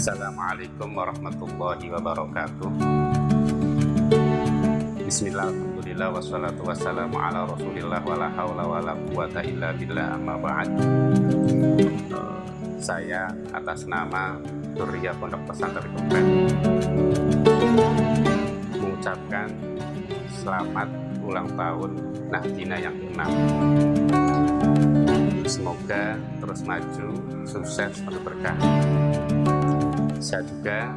Assalamualaikum warahmatullahi wabarakatuh. Bismillah, Alhamdulillah, wassalatu wassalamu ala rasulillah wa la hawla wa la quwata illa billah amma ba'd. Saya atas nama Surya Pondok Pesantren Kempet mengucapkan selamat ulang tahun Nahdina yang ke-6 Semoga terus maju, sukses, penuh berkah saya juga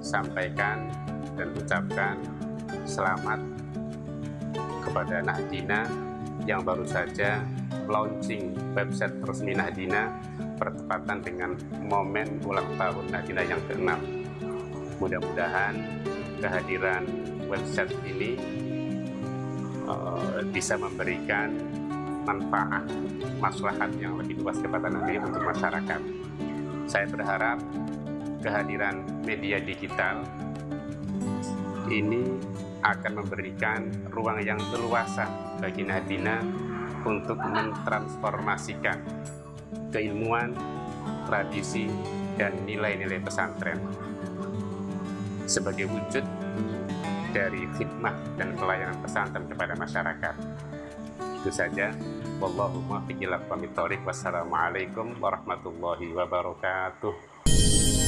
sampaikan dan ucapkan selamat kepada Nahdina yang baru saja launching website resmi Nahdina bertepatan dengan momen ulang tahun Nahdina yang ke-6 mudah-mudahan kehadiran website ini uh, bisa memberikan manfaat maslahat yang lebih luas kepada nanti untuk masyarakat. Saya berharap kehadiran media digital ini akan memberikan ruang yang leluasa bagi Nadina untuk mentransformasikan keilmuan, tradisi, dan nilai-nilai pesantren sebagai wujud dari khidmah dan pelayanan pesantren kepada masyarakat. Itu saja. Wallahu muwaffiq ila Wassalamualaikum warahmatullahi wabarakatuh.